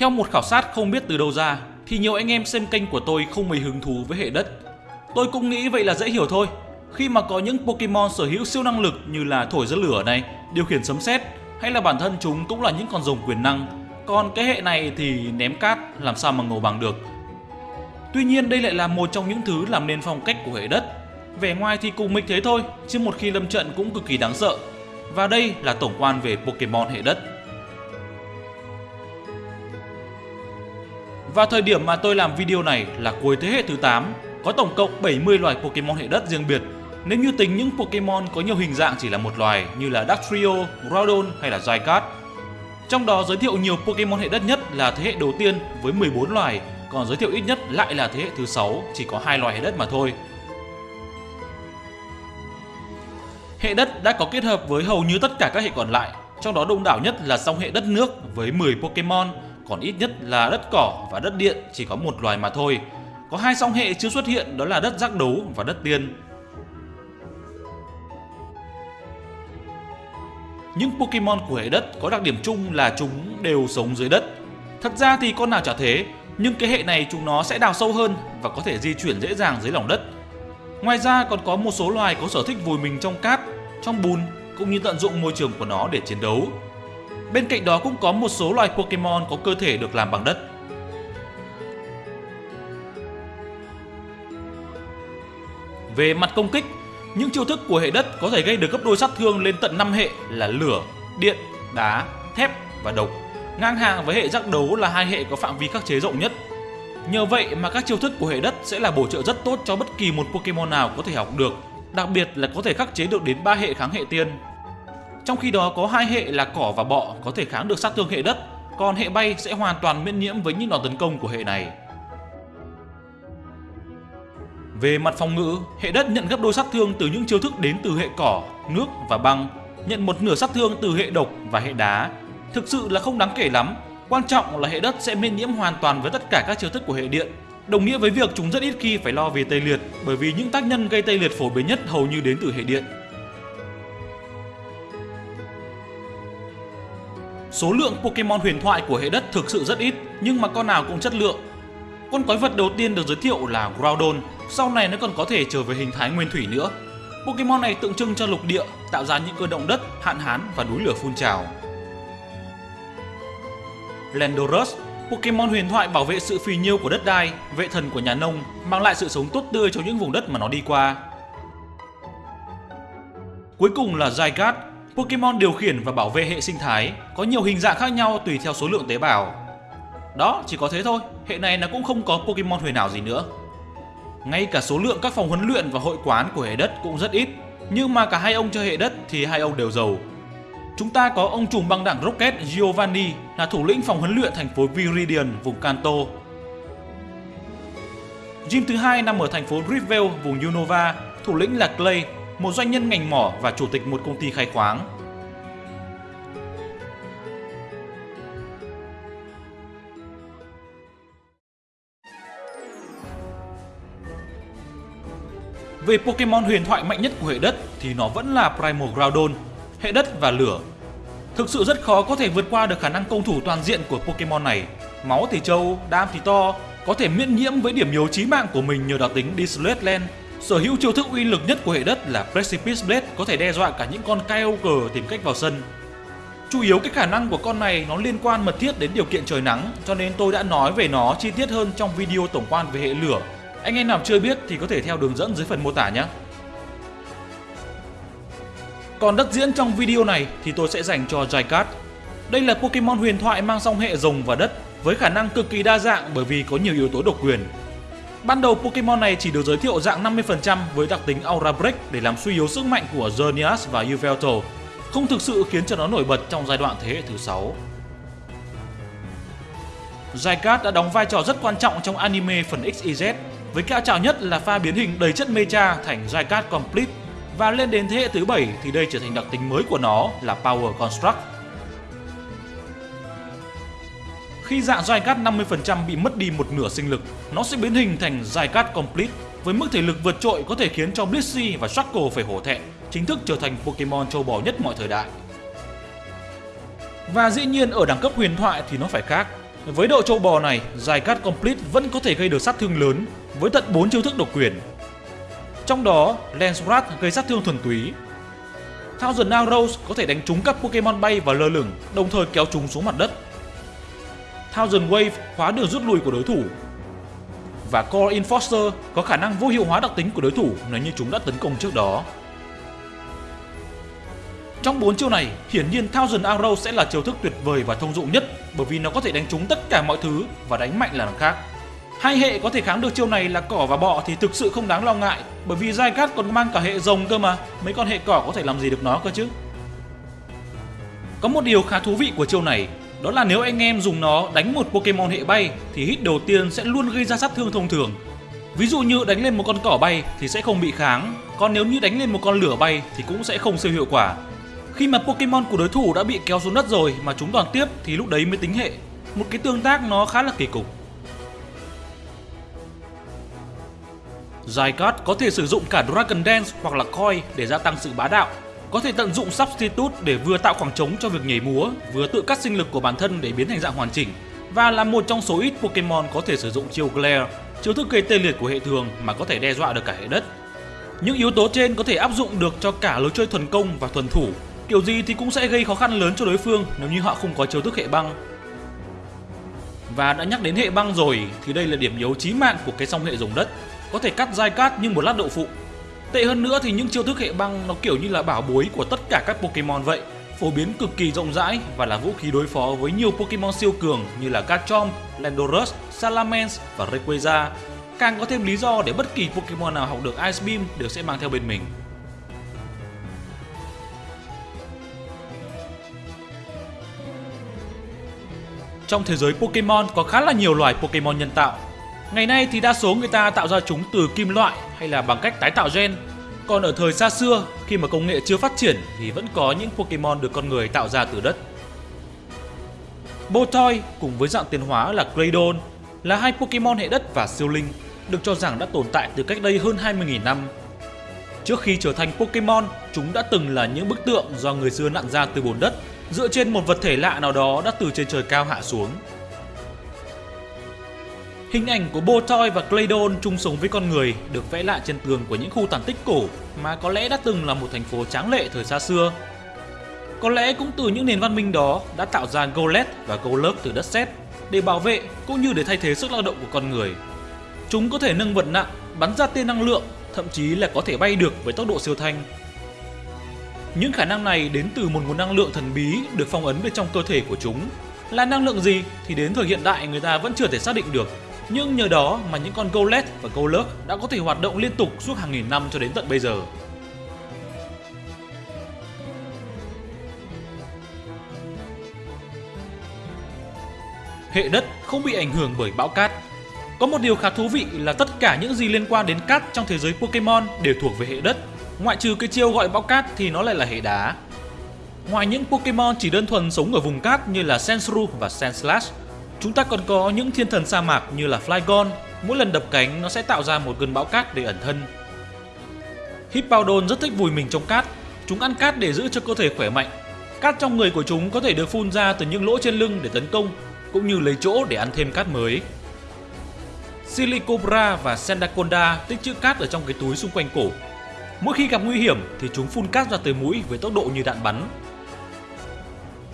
Theo một khảo sát không biết từ đâu ra, thì nhiều anh em xem kênh của tôi không mấy hứng thú với hệ đất. Tôi cũng nghĩ vậy là dễ hiểu thôi. Khi mà có những Pokemon sở hữu siêu năng lực như là thổi ra lửa này, điều khiển sấm sét hay là bản thân chúng cũng là những con rồng quyền năng. Còn cái hệ này thì ném cát làm sao mà ngầu bằng được. Tuy nhiên đây lại là một trong những thứ làm nên phong cách của hệ đất. Vẻ ngoài thì cùng mịch thế thôi, chứ một khi lâm trận cũng cực kỳ đáng sợ. Và đây là tổng quan về Pokemon hệ đất. Và thời điểm mà tôi làm video này là cuối thế hệ thứ 8, có tổng cộng 70 loài Pokemon hệ đất riêng biệt. Nếu như tính những Pokemon có nhiều hình dạng chỉ là một loài như là Dactrio, Groudon hay là Zygarde. Trong đó giới thiệu nhiều Pokemon hệ đất nhất là thế hệ đầu tiên với 14 loài, còn giới thiệu ít nhất lại là thế hệ thứ 6 chỉ có hai loài hệ đất mà thôi. Hệ đất đã có kết hợp với hầu như tất cả các hệ còn lại, trong đó đông đảo nhất là song hệ đất nước với 10 Pokemon, còn ít nhất là đất cỏ và đất điện chỉ có một loài mà thôi. Có hai song hệ chưa xuất hiện đó là đất giác đấu và đất tiên. Những Pokemon của hệ đất có đặc điểm chung là chúng đều sống dưới đất. Thật ra thì con nào chả thế, nhưng cái hệ này chúng nó sẽ đào sâu hơn và có thể di chuyển dễ dàng dưới lòng đất. Ngoài ra còn có một số loài có sở thích vùi mình trong cát, trong bùn cũng như tận dụng môi trường của nó để chiến đấu. Bên cạnh đó cũng có một số loài Pokemon có cơ thể được làm bằng đất. Về mặt công kích, những chiêu thức của hệ đất có thể gây được gấp đôi sát thương lên tận 5 hệ là lửa, điện, đá, thép và độc. Ngang hàng với hệ giác đấu là hai hệ có phạm vi khắc chế rộng nhất. Nhờ vậy mà các chiêu thức của hệ đất sẽ là bổ trợ rất tốt cho bất kỳ một Pokemon nào có thể học được, đặc biệt là có thể khắc chế được đến 3 hệ kháng hệ tiên. Trong khi đó có hai hệ là cỏ và bọ có thể kháng được sát thương hệ đất, còn hệ bay sẽ hoàn toàn miễn nhiễm với những đòn tấn công của hệ này. Về mặt phòng ngự, hệ đất nhận gấp đôi sát thương từ những chiêu thức đến từ hệ cỏ, nước và băng, nhận một nửa sát thương từ hệ độc và hệ đá. Thực sự là không đáng kể lắm, quan trọng là hệ đất sẽ miễn nhiễm hoàn toàn với tất cả các chiêu thức của hệ điện. Đồng nghĩa với việc chúng rất ít khi phải lo về tê liệt bởi vì những tác nhân gây tê liệt phổ biến nhất hầu như đến từ hệ điện. Số lượng Pokemon huyền thoại của hệ đất thực sự rất ít nhưng mà con nào cũng chất lượng. Con quái vật đầu tiên được giới thiệu là Groudon, sau này nó còn có thể trở về hình thái nguyên thủy nữa. Pokemon này tượng trưng cho lục địa, tạo ra những cơn động đất, hạn hán và núi lửa phun trào. Landorus, Pokemon huyền thoại bảo vệ sự phì nhiêu của đất đai, vệ thần của nhà nông, mang lại sự sống tốt tươi cho những vùng đất mà nó đi qua. Cuối cùng là Zygarde, Pokemon điều khiển và bảo vệ hệ sinh thái, có nhiều hình dạng khác nhau tùy theo số lượng tế bào. Đó, chỉ có thế thôi, hệ này nó cũng không có Pokemon huyền ảo gì nữa. Ngay cả số lượng các phòng huấn luyện và hội quán của hệ đất cũng rất ít, nhưng mà cả hai ông chơi hệ đất thì hai ông đều giàu. Chúng ta có ông trùm băng đảng Rocket Giovanni là thủ lĩnh phòng huấn luyện thành phố Viridian, vùng Kanto. Gym thứ hai nằm ở thành phố Riverdale, vùng Unova, thủ lĩnh là Clay, một doanh nhân ngành mỏ và chủ tịch một công ty khai khoáng. Về Pokemon huyền thoại mạnh nhất của hệ đất thì nó vẫn là Primal Groudon, hệ đất và lửa. Thực sự rất khó có thể vượt qua được khả năng công thủ toàn diện của Pokemon này. Máu thì trâu, đam thì to, có thể miễn nhiễm với điểm yếu chí mạng của mình nhờ đặc tính Dissolute Land. Sở hữu chiêu thức uy lực nhất của hệ đất là Precipice Blade có thể đe dọa cả những con Kyogre tìm cách vào sân. Chủ yếu cái khả năng của con này nó liên quan mật thiết đến điều kiện trời nắng, cho nên tôi đã nói về nó chi tiết hơn trong video tổng quan về hệ lửa anh em nào chưa biết thì có thể theo đường dẫn dưới phần mô tả nhé. Còn đất diễn trong video này thì tôi sẽ dành cho Jaikat. Đây là Pokemon huyền thoại mang song hệ rồng và đất với khả năng cực kỳ đa dạng bởi vì có nhiều yếu tố độc quyền. Ban đầu Pokemon này chỉ được giới thiệu dạng 50% với đặc tính Aura Break để làm suy yếu sức mạnh của Xerneas và Yveltal, không thực sự khiến cho nó nổi bật trong giai đoạn thế hệ thứ 6. Zygarde đã đóng vai trò rất quan trọng trong anime phần XYZ với cao trào nhất là pha biến hình đầy chất mecha thành Zygarde Complete và lên đến thế hệ thứ 7 thì đây trở thành đặc tính mới của nó là Power Construct. Khi dạng Zygarde 50% bị mất đi một nửa sinh lực, nó sẽ biến hình thành Zygarde Complete với mức thể lực vượt trội có thể khiến cho Blissey và Shackle phải hổ thẹn, chính thức trở thành Pokemon châu bò nhất mọi thời đại. Và dĩ nhiên ở đẳng cấp huyền thoại thì nó phải khác. Với độ châu bò này, dài cát complete vẫn có thể gây được sát thương lớn với tận 4 chiêu thức độc quyền. Trong đó, Lance Rat gây sát thương thuần túy. Thousand Arrows có thể đánh trúng các Pokemon bay và lơ lửng, đồng thời kéo chúng xuống mặt đất. Thousand Wave khóa đường rút lui của đối thủ. Và Core Enforcer có khả năng vô hiệu hóa đặc tính của đối thủ nếu như chúng đã tấn công trước đó. Trong 4 chiêu này, hiển nhiên Thousand Arrow sẽ là chiêu thức tuyệt vời và thông dụng nhất bởi vì nó có thể đánh trúng tất cả mọi thứ và đánh mạnh là khác. Hai hệ có thể kháng được chiêu này là cỏ và bọ thì thực sự không đáng lo ngại bởi vì Zygarde còn mang cả hệ rồng cơ mà, mấy con hệ cỏ có thể làm gì được nó cơ chứ. Có một điều khá thú vị của chiêu này, đó là nếu anh em dùng nó đánh một Pokemon hệ bay thì hit đầu tiên sẽ luôn gây ra sát thương thông thường. Ví dụ như đánh lên một con cỏ bay thì sẽ không bị kháng, còn nếu như đánh lên một con lửa bay thì cũng sẽ không siêu hiệu quả. Khi mà Pokemon của đối thủ đã bị kéo xuống đất rồi mà chúng toàn tiếp thì lúc đấy mới tính hệ. Một cái tương tác nó khá là kỳ cục. Zygarde có thể sử dụng cả Dragon Dance hoặc là Koi để gia tăng sự bá đạo. Có thể tận dụng Substitute để vừa tạo khoảng trống cho việc nhảy múa, vừa tự cắt sinh lực của bản thân để biến thành dạng hoàn chỉnh. Và là một trong số ít Pokemon có thể sử dụng chiêu Glare, chiêu thức gây tê liệt của hệ thường mà có thể đe dọa được cả hệ đất. Những yếu tố trên có thể áp dụng được cho cả lối chơi thuần công và thuần thủ, kiểu gì thì cũng sẽ gây khó khăn lớn cho đối phương nếu như họ không có chiêu thức hệ băng. Và đã nhắc đến hệ băng rồi thì đây là điểm yếu chí mạng của cái song hệ dùng đất có thể cắt dai cát nhưng một lát đậu phụ. Tệ hơn nữa thì những chiêu thức hệ băng nó kiểu như là bảo bối của tất cả các Pokemon vậy, phổ biến cực kỳ rộng rãi và là vũ khí đối phó với nhiều Pokemon siêu cường như là Garchomp, Landorus, Salamence và Rayquaza. Càng có thêm lý do để bất kỳ Pokemon nào học được Ice Beam đều sẽ mang theo bên mình. Trong thế giới Pokemon có khá là nhiều loài Pokemon nhân tạo Ngày nay thì đa số người ta tạo ra chúng từ kim loại hay là bằng cách tái tạo gen. Còn ở thời xa xưa, khi mà công nghệ chưa phát triển thì vẫn có những Pokemon được con người tạo ra từ đất. Botoy cùng với dạng tiến hóa là Claydon là hai Pokemon hệ đất và siêu linh được cho rằng đã tồn tại từ cách đây hơn 20.000 năm. Trước khi trở thành Pokemon, chúng đã từng là những bức tượng do người xưa nặn ra từ bùn đất dựa trên một vật thể lạ nào đó đã từ trên trời cao hạ xuống. Hình ảnh của Botoy và Claydon chung sống với con người được vẽ lại trên tường của những khu tàn tích cổ mà có lẽ đã từng là một thành phố tráng lệ thời xa xưa. Có lẽ cũng từ những nền văn minh đó đã tạo ra Golet và Golurk từ đất sét để bảo vệ cũng như để thay thế sức lao động của con người. Chúng có thể nâng vật nặng, bắn ra tia năng lượng, thậm chí là có thể bay được với tốc độ siêu thanh. Những khả năng này đến từ một nguồn năng lượng thần bí được phong ấn bên trong cơ thể của chúng. Là năng lượng gì thì đến thời hiện đại người ta vẫn chưa thể xác định được nhưng nhờ đó mà những con Golett và Golurk đã có thể hoạt động liên tục suốt hàng nghìn năm cho đến tận bây giờ. Hệ đất không bị ảnh hưởng bởi bão cát. Có một điều khá thú vị là tất cả những gì liên quan đến cát trong thế giới Pokemon đều thuộc về hệ đất. Ngoại trừ cái chiêu gọi bão cát thì nó lại là hệ đá. Ngoài những Pokemon chỉ đơn thuần sống ở vùng cát như là Sensru và Sandslash, Chúng ta còn có những thiên thần sa mạc như là Flygon, mỗi lần đập cánh nó sẽ tạo ra một cơn bão cát để ẩn thân. Hippowdon rất thích vùi mình trong cát, chúng ăn cát để giữ cho cơ thể khỏe mạnh. Cát trong người của chúng có thể được phun ra từ những lỗ trên lưng để tấn công, cũng như lấy chỗ để ăn thêm cát mới. Silicobra và Sendaconda tích trữ cát ở trong cái túi xung quanh cổ. Mỗi khi gặp nguy hiểm thì chúng phun cát ra từ mũi với tốc độ như đạn bắn.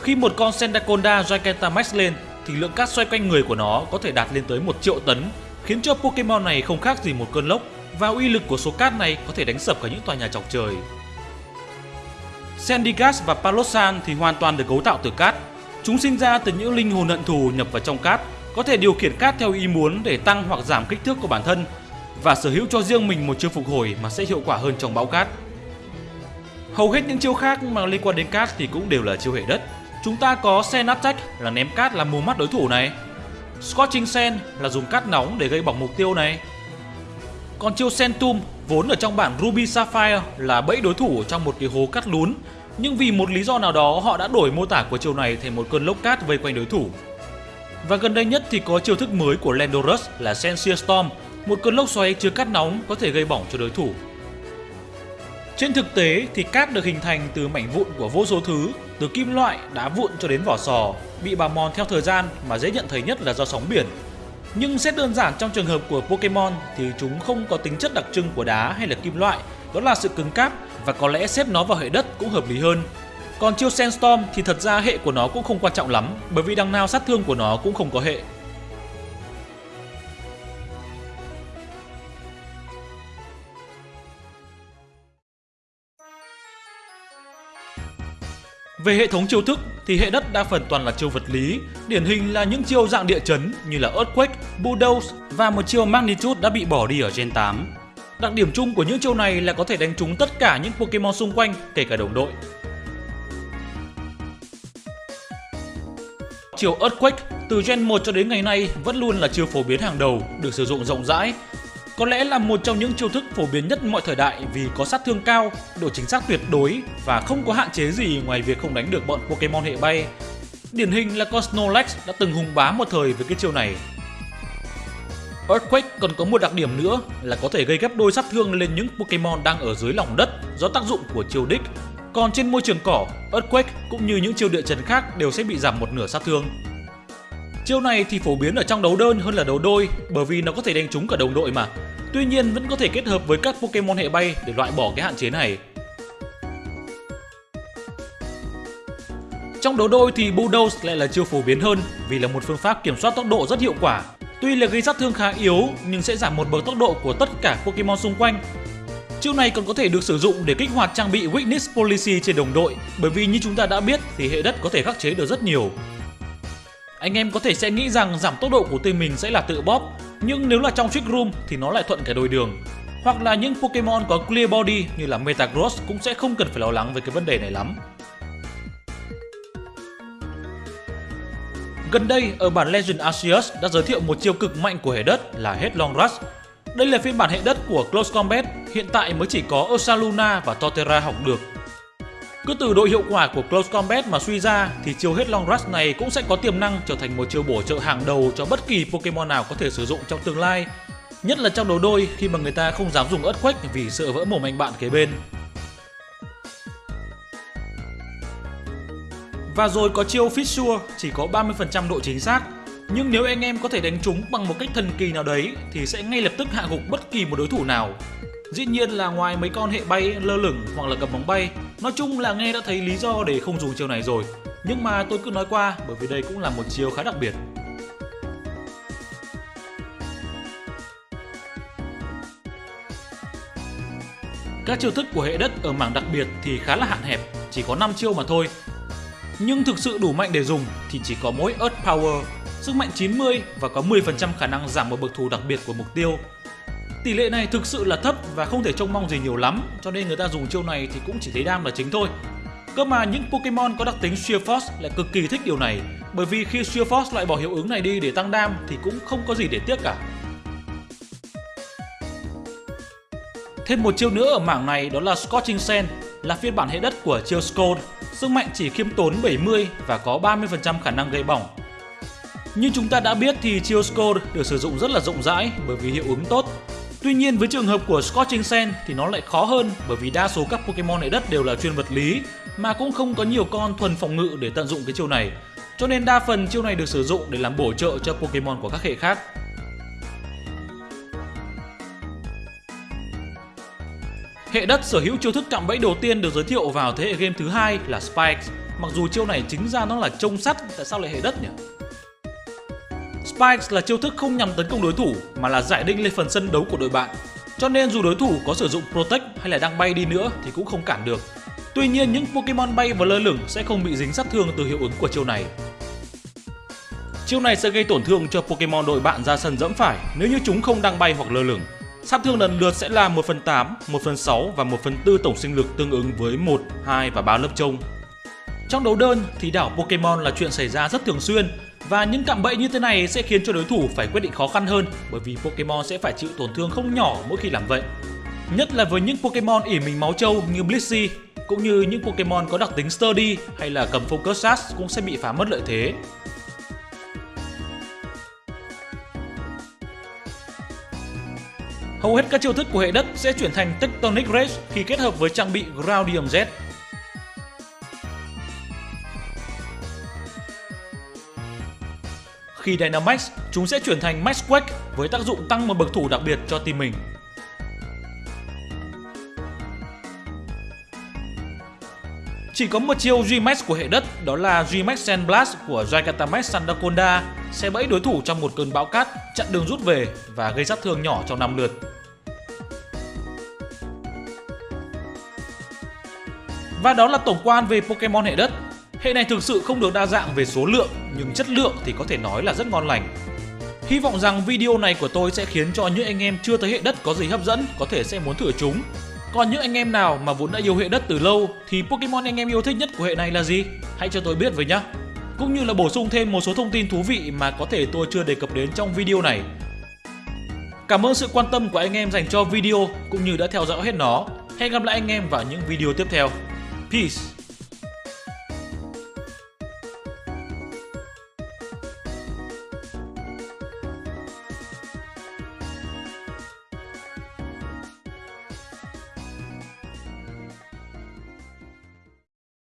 Khi một con Sandaconda Gigantamax lên thì lượng cát xoay quanh người của nó có thể đạt lên tới 1 triệu tấn, khiến cho Pokemon này không khác gì một cơn lốc và uy lực của số cát này có thể đánh sập cả những tòa nhà chọc trời. Sandygast và Palosan thì hoàn toàn được cấu tạo từ cát. Chúng sinh ra từ những linh hồn hận thù nhập vào trong cát, có thể điều khiển cát theo ý muốn để tăng hoặc giảm kích thước của bản thân và sở hữu cho riêng mình một chiêu phục hồi mà sẽ hiệu quả hơn trong bão cát. Hầu hết những chiêu khác mà liên quan đến cát thì cũng đều là chiêu hệ đất, Chúng ta có Sen Attack là ném cát làm mù mắt đối thủ này. Scorching Sen là dùng cát nóng để gây bỏng mục tiêu này. Còn chiêu Sentum vốn ở trong bản Ruby Sapphire là bẫy đối thủ trong một cái hố cát lún nhưng vì một lý do nào đó họ đã đổi mô tả của chiêu này thành một cơn lốc cát vây quanh đối thủ. Và gần đây nhất thì có chiêu thức mới của Landorus là Sensia Storm, một cơn lốc xoáy chứa cát nóng có thể gây bỏng cho đối thủ. Trên thực tế thì cát được hình thành từ mảnh vụn của vô số thứ, từ kim loại, đá vụn cho đến vỏ sò, bị bào mòn theo thời gian mà dễ nhận thấy nhất là do sóng biển. Nhưng xét đơn giản trong trường hợp của Pokemon thì chúng không có tính chất đặc trưng của đá hay là kim loại, đó là sự cứng cáp và có lẽ xếp nó vào hệ đất cũng hợp lý hơn. Còn chiêu Sandstorm thì thật ra hệ của nó cũng không quan trọng lắm bởi vì đằng nào sát thương của nó cũng không có hệ. Về hệ thống chiêu thức thì hệ đất đa phần toàn là chiêu vật lý, điển hình là những chiêu dạng địa chấn như là Earthquake, Bulldoze và một chiêu Magnitude đã bị bỏ đi ở Gen 8. Đặc điểm chung của những chiêu này là có thể đánh trúng tất cả những Pokemon xung quanh, kể cả đồng đội. Chiêu Earthquake từ Gen 1 cho đến ngày nay vẫn luôn là chiêu phổ biến hàng đầu, được sử dụng rộng rãi có lẽ là một trong những chiêu thức phổ biến nhất mọi thời đại vì có sát thương cao, độ chính xác tuyệt đối và không có hạn chế gì ngoài việc không đánh được bọn Pokemon hệ bay. Điển hình là con Snorlax đã từng hùng bá một thời với cái chiêu này. Earthquake còn có một đặc điểm nữa là có thể gây gấp đôi sát thương lên những Pokemon đang ở dưới lòng đất do tác dụng của chiêu đích. Còn trên môi trường cỏ, Earthquake cũng như những chiêu địa chấn khác đều sẽ bị giảm một nửa sát thương. Chiêu này thì phổ biến ở trong đấu đơn hơn là đấu đôi, bởi vì nó có thể đánh trúng cả đồng đội mà. Tuy nhiên, vẫn có thể kết hợp với các Pokemon hệ bay để loại bỏ cái hạn chế này. Trong đấu đôi thì Bulldoze lại là chiêu phổ biến hơn, vì là một phương pháp kiểm soát tốc độ rất hiệu quả. Tuy là gây sát thương khá yếu, nhưng sẽ giảm một bậc tốc độ của tất cả Pokemon xung quanh. Chiêu này còn có thể được sử dụng để kích hoạt trang bị Weakness Policy trên đồng đội, bởi vì như chúng ta đã biết thì hệ đất có thể khắc chế được rất nhiều anh em có thể sẽ nghĩ rằng giảm tốc độ của team mình sẽ là tự bóp, nhưng nếu là trong Trick Room thì nó lại thuận cả đôi đường. Hoặc là những Pokemon có Clear Body như là Metagross cũng sẽ không cần phải lo lắng về cái vấn đề này lắm. Gần đây, ở bản Legend Arceus đã giới thiệu một chiêu cực mạnh của hệ đất là Headlong Rush. Đây là phiên bản hệ đất của Close Combat, hiện tại mới chỉ có Ursaluna và Torterra học được cứ từ độ hiệu quả của Close Combat mà suy ra, thì chiêu hết Long Rush này cũng sẽ có tiềm năng trở thành một chiêu bổ trợ hàng đầu cho bất kỳ Pokemon nào có thể sử dụng trong tương lai. Nhất là trong đấu đôi, khi mà người ta không dám dùng Earthquake vì sợ vỡ mồm anh bạn kế bên. Và rồi có chiêu Fissure chỉ có 30% độ chính xác nhưng nếu anh em có thể đánh trúng bằng một cách thần kỳ nào đấy, thì sẽ ngay lập tức hạ gục bất kỳ một đối thủ nào. Dĩ nhiên là ngoài mấy con hệ bay lơ lửng hoặc là cầm bóng bay, nói chung là nghe đã thấy lý do để không dùng chiêu này rồi. Nhưng mà tôi cứ nói qua bởi vì đây cũng là một chiêu khá đặc biệt. Các chiêu thức của hệ đất ở mảng đặc biệt thì khá là hạn hẹp, chỉ có 5 chiêu mà thôi. Nhưng thực sự đủ mạnh để dùng thì chỉ có mỗi Earth Power, sức mạnh 90 và có 10% khả năng giảm một bậc thù đặc biệt của mục tiêu Tỷ lệ này thực sự là thấp và không thể trông mong gì nhiều lắm, cho nên người ta dùng chiêu này thì cũng chỉ thấy đam là chính thôi. Cơ mà những Pokemon có đặc tính Sheer Force lại cực kỳ thích điều này, bởi vì khi Sheer Force loại bỏ hiệu ứng này đi để tăng đam thì cũng không có gì để tiếc cả. Thêm một chiêu nữa ở mảng này đó là Scorching Sand, là phiên bản hệ đất của chiêu Scold. Sức mạnh chỉ khiêm tốn 70 và có 30% khả năng gây bỏng. Như chúng ta đã biết thì chiêu Scold được sử dụng rất là rộng rãi bởi vì hiệu ứng tốt Tuy nhiên với trường hợp của Scorching Sand thì nó lại khó hơn bởi vì đa số các Pokemon hệ đất đều là chuyên vật lý mà cũng không có nhiều con thuần phòng ngự để tận dụng cái chiêu này. Cho nên đa phần chiêu này được sử dụng để làm bổ trợ cho Pokemon của các hệ khác. Hệ đất sở hữu chiêu thức cạm bẫy đầu tiên được giới thiệu vào thế hệ game thứ hai là Spikes. Mặc dù chiêu này chính ra nó là trông sắt, tại sao lại hệ đất nhỉ? Spikes là chiêu thức không nhằm tấn công đối thủ mà là giải đinh lên phần sân đấu của đội bạn. Cho nên dù đối thủ có sử dụng Protect hay là đang bay đi nữa thì cũng không cản được. Tuy nhiên những Pokemon bay và lơ lửng sẽ không bị dính sát thương từ hiệu ứng của chiêu này. Chiêu này sẽ gây tổn thương cho Pokemon đội bạn ra sân dẫm phải nếu như chúng không đang bay hoặc lơ lửng. Sát thương lần lượt sẽ là 1 phần 8, 1 phần 6 và 1 phần 4 tổng sinh lực tương ứng với 1, 2 và 3 lớp trông. Trong đấu đơn thì đảo Pokemon là chuyện xảy ra rất thường xuyên và những cạm bẫy như thế này sẽ khiến cho đối thủ phải quyết định khó khăn hơn bởi vì Pokemon sẽ phải chịu tổn thương không nhỏ mỗi khi làm vậy. Nhất là với những Pokemon ỉ mình máu trâu như Blissey, cũng như những Pokemon có đặc tính Sturdy hay là cầm Focus Sash cũng sẽ bị phá mất lợi thế. Hầu hết các chiêu thức của hệ đất sẽ chuyển thành Tectonic Rage khi kết hợp với trang bị Groundium Z. Khi Dynamax, chúng sẽ chuyển thành Max Quake với tác dụng tăng một bậc thủ đặc biệt cho team mình. Chỉ có một chiêu G-Max của hệ đất đó là G-Max Sandblast của Jaikatamax Sandakonda sẽ bẫy đối thủ trong một cơn bão cát, chặn đường rút về và gây sát thương nhỏ trong 5 lượt. Và đó là tổng quan về Pokemon hệ đất. Hệ này thực sự không được đa dạng về số lượng, nhưng chất lượng thì có thể nói là rất ngon lành. Hy vọng rằng video này của tôi sẽ khiến cho những anh em chưa thấy hệ đất có gì hấp dẫn có thể sẽ muốn thử chúng còn những anh em nào mà vốn đã yêu hệ đất từ lâu thì Pokemon anh em yêu thích nhất của hệ này là gì? Hãy cho tôi biết với nhá. Cũng như là bổ sung thêm một số thông tin thú vị mà có thể tôi chưa đề cập đến trong video này. Cảm ơn sự quan tâm của anh em dành cho video cũng như đã theo dõi hết nó. Hẹn gặp lại anh em vào những video tiếp theo. Peace!